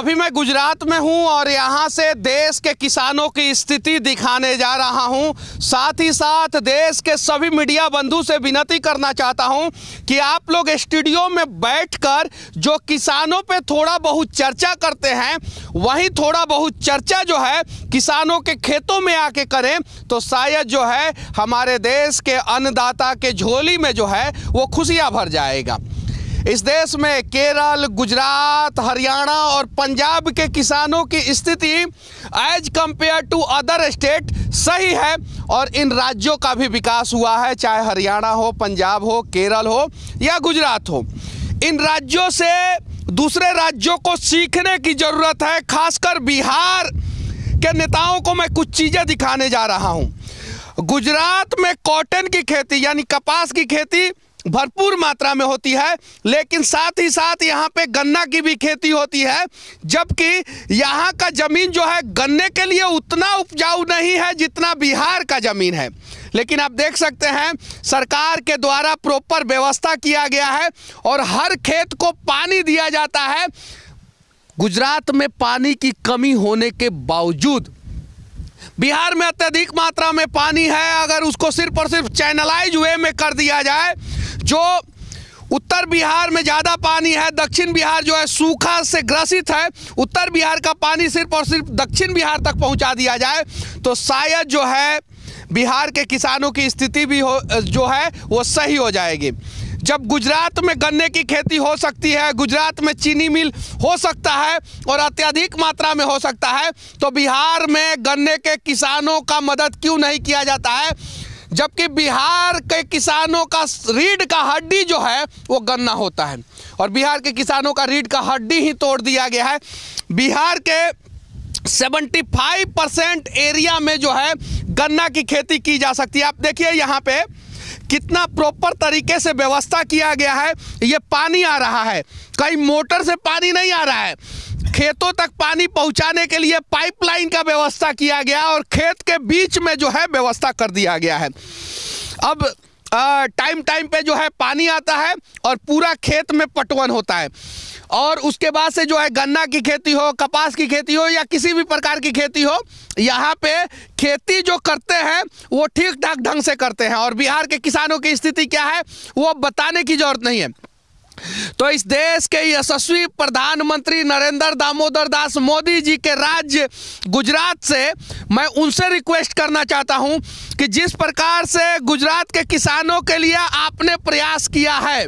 अभी मैं गुजरात में हूँ और यहाँ से देश के किसानों की स्थिति दिखाने जा रहा हूँ। साथ ही साथ देश के सभी मीडिया बंधु से विनती करना चाहता हूँ कि आप लोग स्टूडियो में बैठकर जो किसानों पे थोड़ा बहुत चर्चा करते हैं, वहीं थोड़ा बहुत चर्चा जो है किसानों के खेतों में आके करें तो शायद जो है हमारे देश के अन्नदाता के झोली में जो है वो खुशियाँ भर जाएगा। इस देश में केरल, गुजरात, हरियाणा और पंजाब के किसानों की स्थिति as compare to other state सही है और इन राज्यों का भी विकास हुआ है, चाहे हरियाणा हो, पंजाब हो, केरल हो या गुजरात हो। इन राज्यों से दूसरे राज्यों को सीखने की ज़रूरत है, खासकर बिहार के नेताओं को मैं कुछ चीज़ें दिखाने जा रहा हूँ। गुजरात में कॉटन की खेती, यानी कपास की खेती भरपूर मात्रा में होती है, लेकिन साथ ही साथ यहाँ पे गन्ना की भी खेती होती है, जबकि यहाँ का ज़मीन जो है, गन्ने के लिए उतना उपजाऊ नहीं है जितना बिहार का ज़मीन है। लेकिन आप देख सकते हैं, सरकार के द्वारा प्रॉपर व्यवस्था किया गया है और हर खेत को पानी दिया जाता है। गुजरात में पानी की कमी होने के बावजूद, बिहार में अत्यधिक मात्रा में पानी है, अगर उसको सिर्फ़ और सिर्फ़ चैनलाइज वे में कर दिया जाए जो उत्तर बिहार में ज़्यादा पानी है, दक्षिण बिहार जो है सूखा से ग्रसित है, उत्तर बिहार का पानी सिर्फ़ और सिर्फ़ दक्षिण बिहार तक पहुँचा दिया जाए तो शायद जो है बिहार के किसानों की स्थिति भी हो, जो है, वो सही हो जाएगी। जब गुजरात में गन्ने की खेती हो सकती है, गुजरात में चीनी मिल हो सकता है और अत्यधिक मात्रा में हो सकता है तो बिहार में गन्ने के किसानों का मदद क्यों नहीं किया जाता है? जबकि बिहार के किसानों का रीढ़ का हड्डी जो है, वो गन्ना होता है। और बिहार के किसानों का रीढ़ का हड्डी ही तोड़ दिया गया है। बिहार के 75 परसेंट एरिया में जो है, गन्ना की खेती की जा सकती है। आप देखिए यहाँ पे कितना प्रॉपर तरीके से व्यवस्था किया गया है। ये पानी आ रहा है। कहीं मोटर से पानी नहीं आ रहा है। खेतों तक पानी पहुँचाने के लिए पाइपलाइन का व्यवस्था किया गया और खेत के बीच में जो है व्यवस्था कर दिया गया है। अब टाइम टाइम पे जो है पानी आता है और पूरा खेत में पटवन होता है। और उसके बाद से जो है गन्ना की खेती हो, कपास की खेती हो या किसी भी प्रकार की खेती हो, यहाँ पे खेती जो करते हैं, वो ठीक ठाक ढंग से करते हैं। और बिहार के किसानों की स्थिति क्या है, वो बताने की ज़रूरत नहीं है। तो इस देश के यशस्वी प्रधानमंत्री नरेंद्र दामोदर दास मोदी जी के राज्य गुजरात से मैं उनसे रिक्वेस्ट करना चाहता हूँ कि जिस प्रकार से गुजरात के किसानों के लिए आपने प्रयास किया है,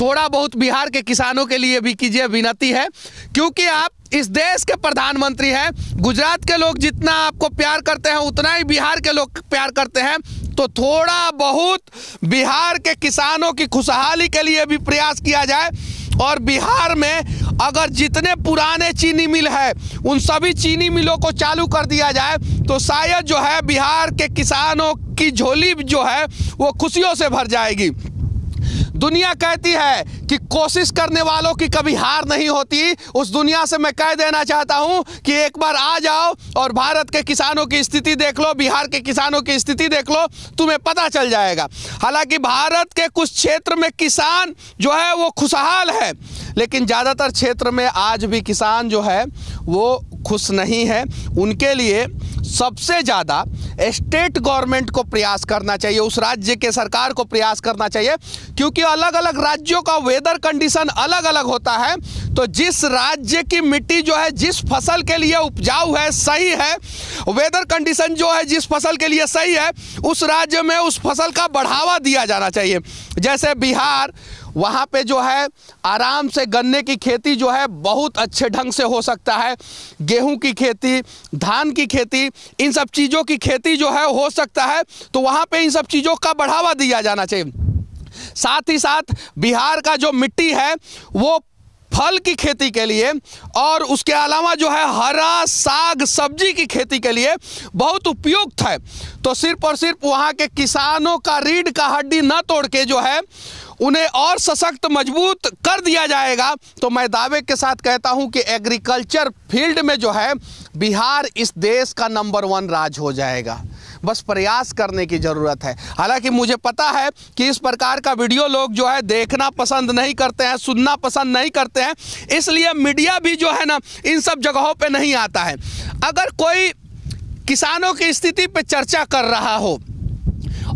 थोड़ा बहुत बिहार के किसानों के लिए भी कीजिए विनती है, क्योंकि आप इस देश के प्रधानमंत्री हैं, गुजरात के लोग जितना आपको प्यार करते हैं, उतना ही बिहार के लोग प्यार करते हैं तो थोड़ा बहुत बिहार के किसानों की खुशहाली के लिए भी प्रयास किया जाए। और बिहार में अगर जितने पुराने चीनी मिल है, उन सभी चीनी मिलों को चालू कर दिया जाए तो शायद जो है बिहार के किसानों की झोली जो है, वो खुशियों से भर जाएगी। दुनिया कहती है कि कोशिश करने वालों की कभी हार नहीं होती। उस दुनिया से मैं कह देना चाहता हूँ कि एक बार आ जाओ और भारत के किसानों की स्थिति देख लो, बिहार के किसानों की स्थिति देख लो, तुम्हें पता चल जाएगा। हालाँकि भारत के कुछ क्षेत्र में किसान जो है वो खुशहाल है, लेकिन ज़्यादातर क्षेत्र में आज भी किसान जो है वो खुश नहीं है। उनके लिए सबसे ज़्यादा स्टेट गवर्नमेंट को प्रयास करना चाहिए, उस राज्य के सरकार को प्रयास करना चाहिए, क्योंकि अलग अलग राज्यों का वेदर कंडीशन अलग अलग होता है। तो जिस राज्य की मिट्टी जो है, जिस फ़सल के लिए उपजाऊ है, सही है वेदर कंडीशन जो है, जिस फ़सल के लिए सही है, उस राज्य में उस फ़सल का बढ़ावा दिया जाना चाहिए। जैसे बिहार, वहाँ पे जो है, आराम से गन्ने की खेती जो है, बहुत अच्छे ढंग से हो सकता है। गेहूँ की खेती, धान की खेती, इन सब चीज़ों की खेती जो है, हो सकता है तो वहाँ पे इन सब चीज़ों का बढ़ावा दिया जाना चाहिए। साथ ही साथ, बिहार का जो मिट्टी है, वो फल की खेती के लिए और उसके अलावा जो है हरा साग सब्ज़ी की खेती के लिए बहुत उपयुक्त है। तो सिर्फ़ और सिर्फ़ वहाँ के किसानों का रीढ़ का हड्डी न तोड़ के जो है उन्हें और सशक्त मज़बूत कर दिया जाएगा। तो मैं दावे के साथ कहता हूँ कि एग्रीकल्चर फ़ील्ड में जो है बिहार इस देश का नंबर वन राज हो जाएगा। बस प्रयास करने की ज़रूरत है। हालाँकि मुझे पता है कि इस प्रकार का वीडियो लोग जो है देखना पसंद नहीं करते हैं, सुनना पसंद नहीं करते हैं, इसलिए मीडिया भी जो है ना, इन सब जगहों पर नहीं आता है। अगर कोई किसानों की स्थिति पर चर्चा कर रहा हो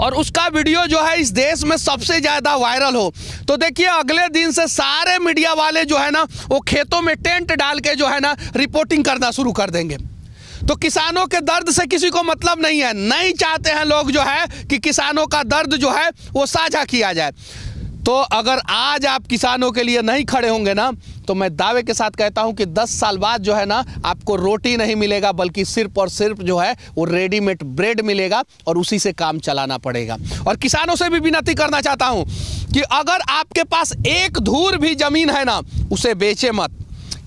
और उसका वीडियो जो है इस देश में सबसे ज़्यादा वायरल हो तो देखिए अगले दिन से सारे मीडिया वाले जो है ना, वो खेतों में टेंट डाल के जो है ना, रिपोर्टिंग करना शुरू कर देंगे। तो किसानों के दर्द से किसी को मतलब नहीं है। नहीं चाहते हैं लोग जो है कि किसानों का दर्द जो है वो साझा किया जाए। तो अगर आज आप किसानों के लिए नहीं खड़े होंगे ना तो मैं दावे के साथ कहता हूँ कि 10 साल बाद जो है ना, आपको रोटी नहीं मिलेगा, बल्कि सिर्फ़ और सिर्फ़ जो है वो रेडीमेड ब्रेड मिलेगा और उसी से काम चलाना पड़ेगा। और किसानों से भी विनती करना चाहता हूँ कि अगर आपके पास एक धूर भी ज़मीन है ना, उसे बेचे मत।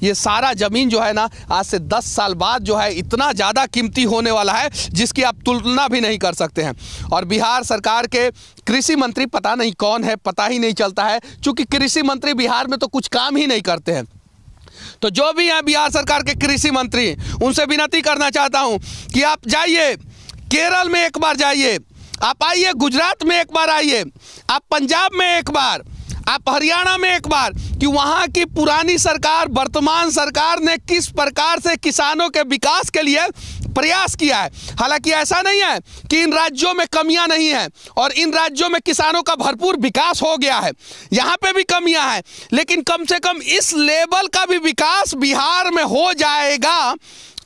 ये सारा ज़मीन जो है ना, आज से 10 साल बाद जो है इतना ज़्यादा कीमती होने वाला है, जिसकी आप तुलना भी नहीं कर सकते हैं। और बिहार सरकार के कृषि मंत्री पता नहीं कौन है, पता ही नहीं चलता है, क्योंकि कृषि मंत्री बिहार में तो कुछ काम ही नहीं करते हैं। तो जो भी हैं बिहार सरकार के कृषि मंत्री, उनसे विनती करना चाहता हूँ कि आप जाइए, केरल में एक बार जाइए, आप आइए, गुजरात में एक बार आइए, आप पंजाब में एक बार आप हरियाणा में एक बार कि वहाँ की पुरानी सरकार, वर्तमान सरकार ने किस प्रकार से किसानों के विकास के लिए प्रयास किया है? हालाँकि ऐसा नहीं है कि इन राज्यों में कमियाँ नहीं हैं और इन राज्यों में किसानों का भरपूर विकास हो गया है। यहाँ पे भी कमियाँ हैं, लेकिन कम से कम इस लेवल का भी विकास बिहार में हो जाएगा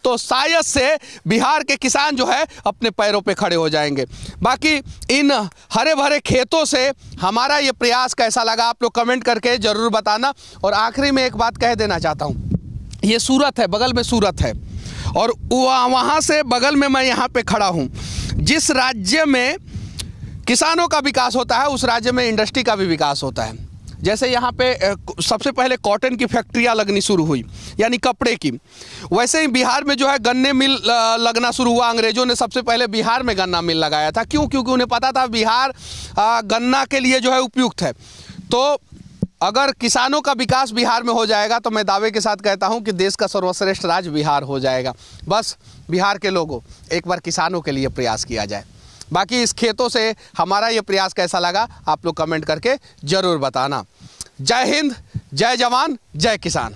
तो शायद से बिहार के किसान जो है अपने पैरों पे खड़े हो जाएँगे। बाकी इन हरे भरे खेतों से हमारा ये प्रयास कैसा लगा, आप लोग कमेंट करके ज़रूर बताना। और आखिरी में एक बात कह देना चाहता हूँ, ये सूरत है, बगल में सूरत है। और वहाँ से बगल में मैं यहाँ पे खड़ा हूँ। जिस राज्य में किसानों का विकास होता है, उस राज्य में इंडस्ट्री का भी विकास होता है। जैसे यहाँ पे सबसे पहले कॉटन की फैक्ट्रियाँ लगनी शुरू हुई, यानी कपड़े की। वैसे ही बिहार में जो है गन्ने मिल लगना शुरू हुआ, अंग्रेज़ों ने सबसे पहले बिहार में गन्ना मिल लगाया था। क्यों? क्योंकि उन्हें पता था बिहार गन्ना के लिए जो है उपयुक्त है। तो अगर किसानों का विकास बिहार में हो जाएगा तो मैं दावे के साथ कहता हूँ कि देश का सर्वश्रेष्ठ राज्य बिहार हो जाएगा। बस बिहार के लोगों, एक बार किसानों के लिए प्रयास किया जाए। बाकी इस खेतों से हमारा ये प्रयास कैसा लगा, आप लोग कमेंट करके ज़रूर बताना। जय हिंद जय जवान जय किसान।